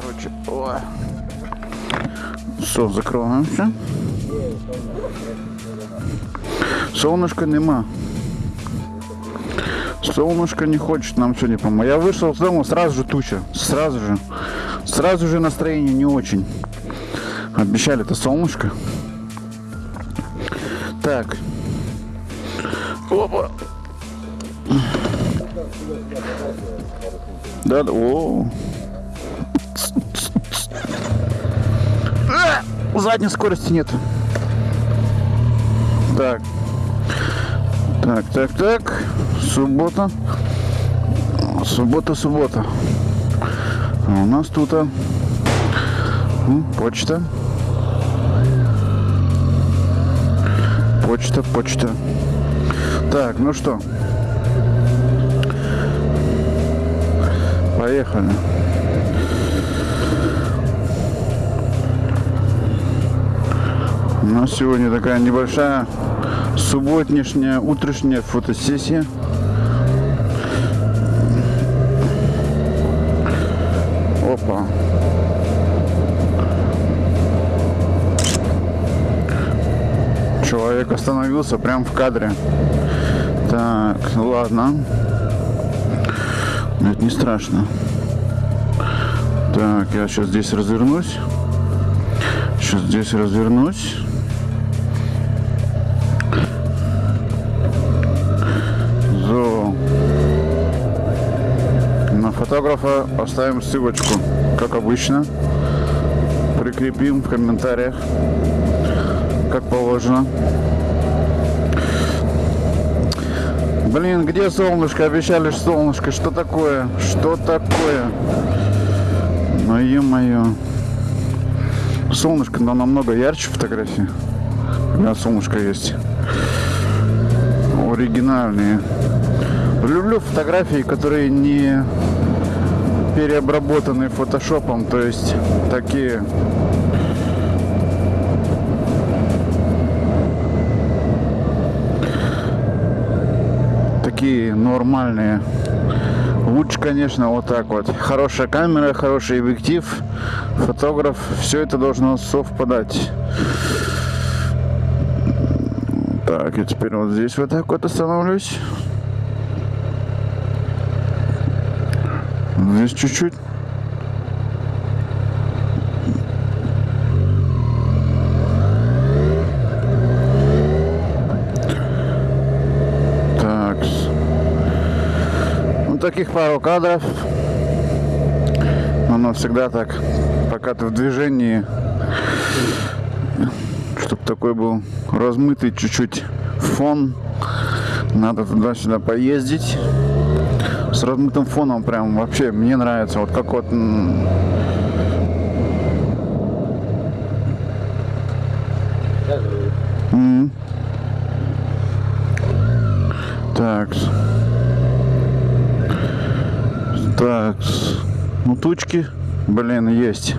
короче. О. Все, закриваємося. Солнышка нема. Солнышко не хочет нам сегодня помочь. Я вышел с дома, сразу же туча. Сразу же. Сразу же настроение не очень. Обещали-то солнышко. Так. Опа. Да, о. Задней скорости нет. Так. Так, так, так. Суббота. Суббота, суббота. А у нас тут а, почта. Почта, почта. Так, ну что. Поехали. У нас сегодня такая небольшая субботнешняя утренняя фотосессия. Опа. Человек остановился прям в кадре. Так, ладно. Но это не страшно. Так, я сейчас здесь развернусь. Сейчас здесь развернусь. Фотографа оставим ссылочку, как обычно. Прикрепим в комментариях, как положено. Блин, где солнышко? Обещали солнышко. Что такое? Что такое? Ну ё-моё. Солнышко, но намного ярче фотографии. Когда солнышко есть. Оригинальные. Люблю фотографии, которые не переобработаны фотошопом, то есть такие такие нормальные. Лучше, конечно, вот так вот. Хорошая камера, хороший объектив, фотограф, все это должно совпадать. Так, и теперь вот здесь вот так вот остановлюсь. Здесь чуть-чуть. Так. Ну, таких пару кадров. Оно всегда так, пока ты в движении, чтобы такой был размытый чуть-чуть фон. Надо туда-сюда поездить. Размытым фоном прям вообще мне нравится. Вот как вот М. Так. Так. Ну, тучки, блин, есть.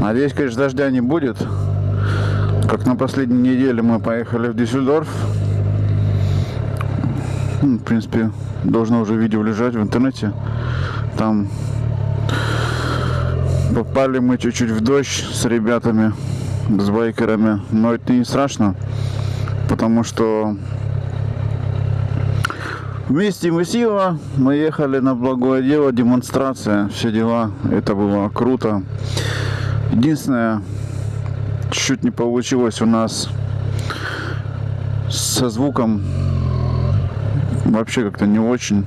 Надеюсь, конечно, дождя не будет. Как на последней неделе мы поехали в Дюссельдорф. Ну, В принципе, должно уже видео лежать в интернете. Там попали мы чуть-чуть в дождь с ребятами, с байкерами. Но это не страшно, потому что вместе мы сила, мы ехали на благое дело, демонстрация, все дела. Это было круто. Единственное, чуть не получилось у нас со звуком вообще как-то не очень.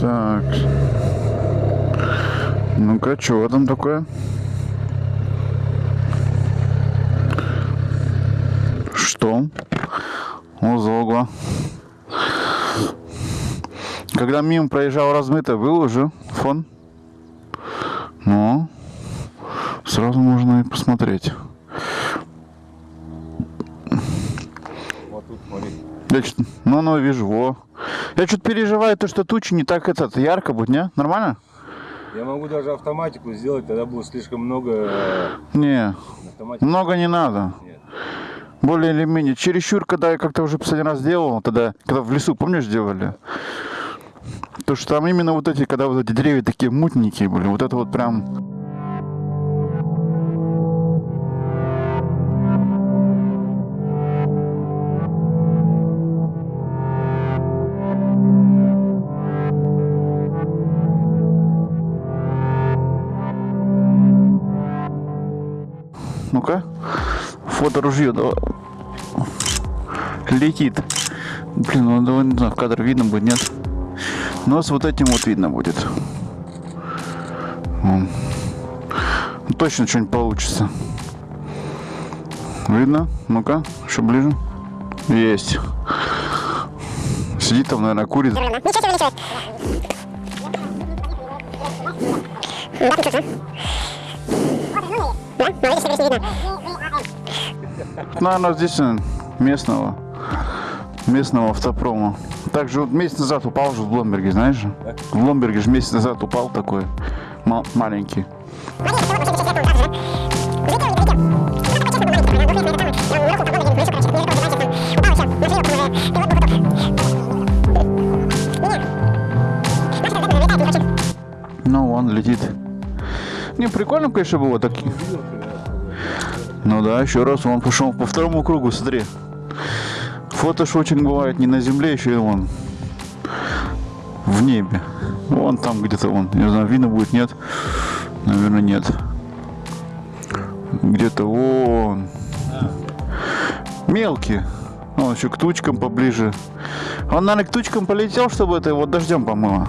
Так. Ну-ка, что там такое? Что? Узогла. Когда мимо проезжал размыто, был уже фон? Ну, сразу можно и посмотреть. Вот тут, смотри. Я чё- ну, ну, вижу, во. Я что-то переживаю, то, что тучи не так этот ярко будет, не? Нормально? Я могу даже автоматику сделать, тогда будет слишком много э, Не, автоматики. много не надо. Нет. Более или менее. Чересчур, когда я как-то уже последний раз делал, тогда, когда в лесу, помнишь, делали? То, что там именно вот эти, когда вот эти деревья такие мутненькие были, вот это вот прям... Ну-ка, фото ружье. Летит. Блин, ну давай, не знаю, в кадр видно будет, нет? Но с вот этим вот видно будет. Вон. Ну, Точно что-нибудь получится. Видно? Ну-ка, еще ближе. Есть. Сидит там, наверное, курит. Наверное, здесь местного. Местного автопрома. Также вот месяц назад упал же в Бломберге, знаешь же? В Бломберге же месяц назад упал такой. ма- маленький. Ну. Ну, он летит. Не, прикольно, конечно, было так. Ну да, еще раз он пошел по второму кругу, смотри. Фото ж очень бывает не на земле, еще и вон. В небе. Вон там где-то вон. Не знаю, видно будет, нет? Наверное, нет. Где-то вон. Мелкий. Он еще к тучкам поближе. Он, наверное, к тучкам полетел, чтобы это его дождем помыло.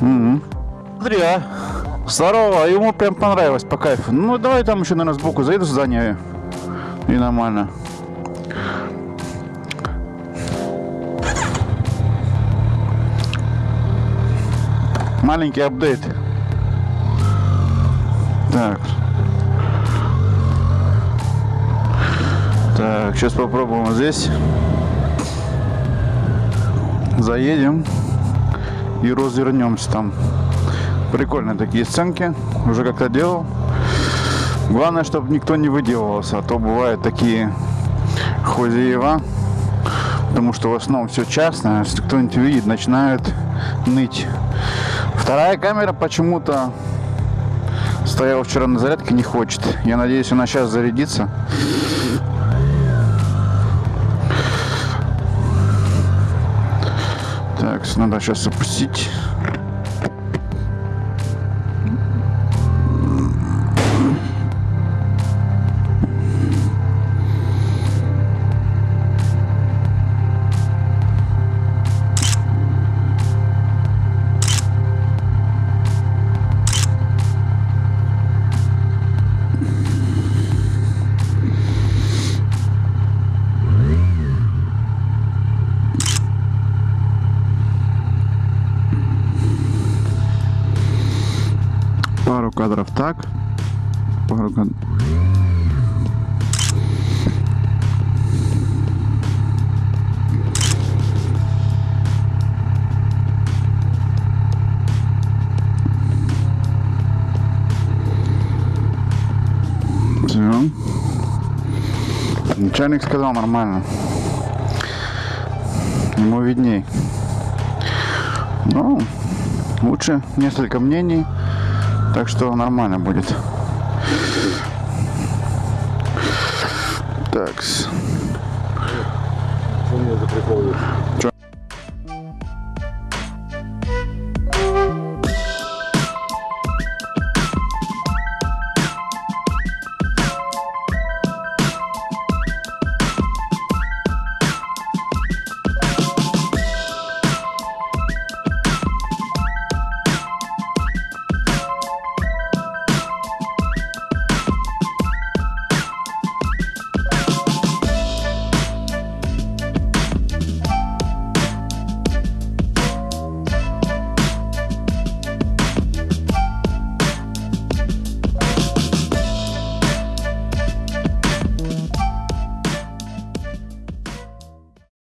Мгм. Смотри, а. Здорово, ему прям понравилось по кайфу. Ну, давай там еще, наверное, сбоку заеду в здание. И нормально. Маленький апдейт. Так. Так, сейчас попробуем здесь. Заедем и развернемся там. Прикольные такие сценки. Уже как-то делал. Главное, чтобы никто не выделывался, а то бывают такие хозяева. Потому что в основном все частное. Если кто-нибудь видит, начинают ныть. Вторая камера почему-то стояла вчера на зарядке, не хочет. Я надеюсь, она сейчас зарядится. Так, надо сейчас запустить. Так. Пару. Все. Начальник сказал нормально. Ему видней. Ну, лучше несколько мнений. Так что нормально будет. Так. Что у меня за прикол? Что?